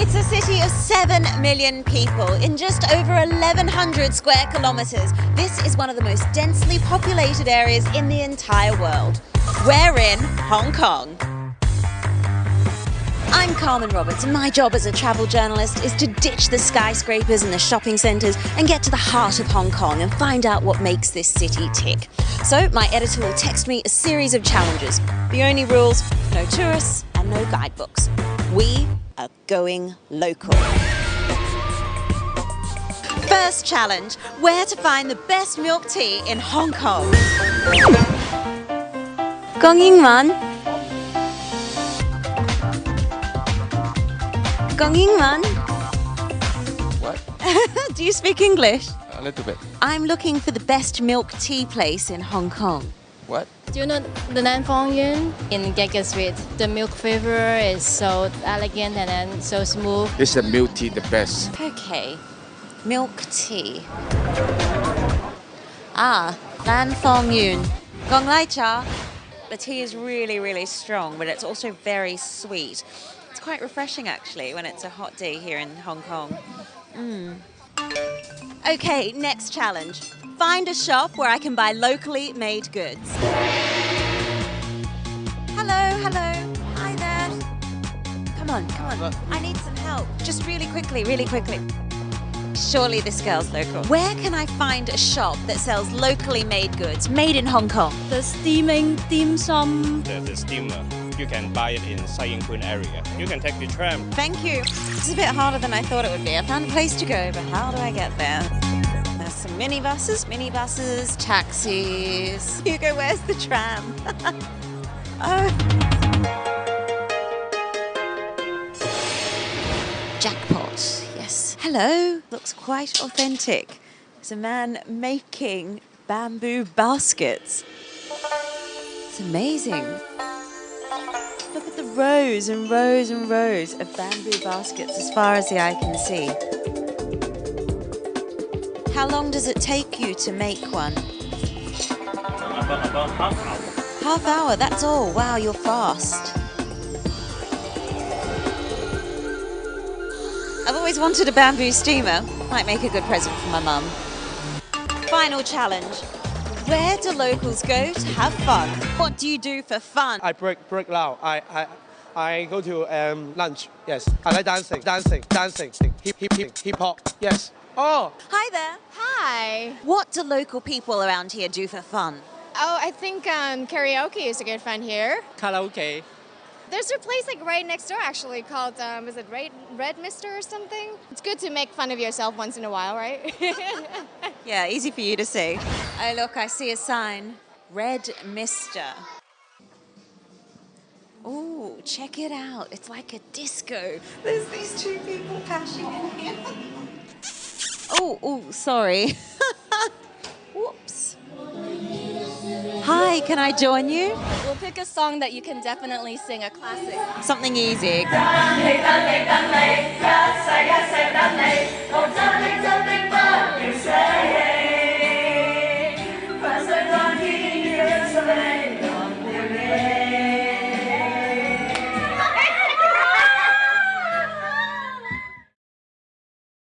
It's a city of 7 million people in just over 1,100 square kilometres. This is one of the most densely populated areas in the entire world. We're in Hong Kong. I'm Carmen Roberts, and my job as a travel journalist is to ditch the skyscrapers and the shopping centres and get to the heart of Hong Kong and find out what makes this city tick. So, my editor will text me a series of challenges. The only rules no tourists and no guidebooks. We are going local. First challenge where to find the best milk tea in Hong Kong. Gong Yingman. Gong Yingman. What? Do you speak English? A little bit. I'm looking for the best milk tea place in Hong Kong. What? Do you know the Nan Fong Yun in Gage Street? The milk flavor is so elegant and then so smooth. This is the milk tea, the best. Okay, milk tea. Ah, Lan Fong Yun. Gong Lai Cha. The tea is really, really strong, but it's also very sweet. It's quite refreshing actually when it's a hot day here in Hong Kong. Mm. Okay, next challenge. Find a shop where I can buy locally made goods. Hello, hello. Hi there. Come on, come on. I need some help. Just really quickly, really quickly. Surely this girl's local. Where can I find a shop that sells locally made goods, made in Hong Kong? The steaming dim sum. the, the steamer. You can buy it in Sai Ying Pun area. You can take the tram. Thank you. It's a bit harder than I thought it would be. I found a place to go, but how do I get there? There's some minibuses, minibuses, taxis. Hugo, where's the tram? oh. Jackpot, yes. Hello, looks quite authentic. There's a man making bamboo baskets. It's amazing. Look at the rows and rows and rows of bamboo baskets as far as the eye can see. How long does it take you to make one? About, about half hour. Half hour, that's all. Wow, you're fast. I've always wanted a bamboo steamer. Might make a good present for my mum. Final challenge. Where do locals go to have fun? What do you do for fun? I break break loud. I I I go to um, lunch. Yes, I like dancing, dancing, dancing, hip hip hip hip hop. Yes. Oh, Hi there. Hi. What do local people around here do for fun? Oh, I think um, karaoke is a good fun here. karaoke. There's a place like right next door actually called, um, is it Red, Red Mister or something? It's good to make fun of yourself once in a while, right? Yeah, easy for you to see. Oh, look, I see a sign. Red Mister. Oh, check it out. It's like a disco. There's these two people cashing in here. Oh, oh, sorry. Whoops. Hi, can I join you? We'll pick a song that you can definitely sing, a classic. Something easy.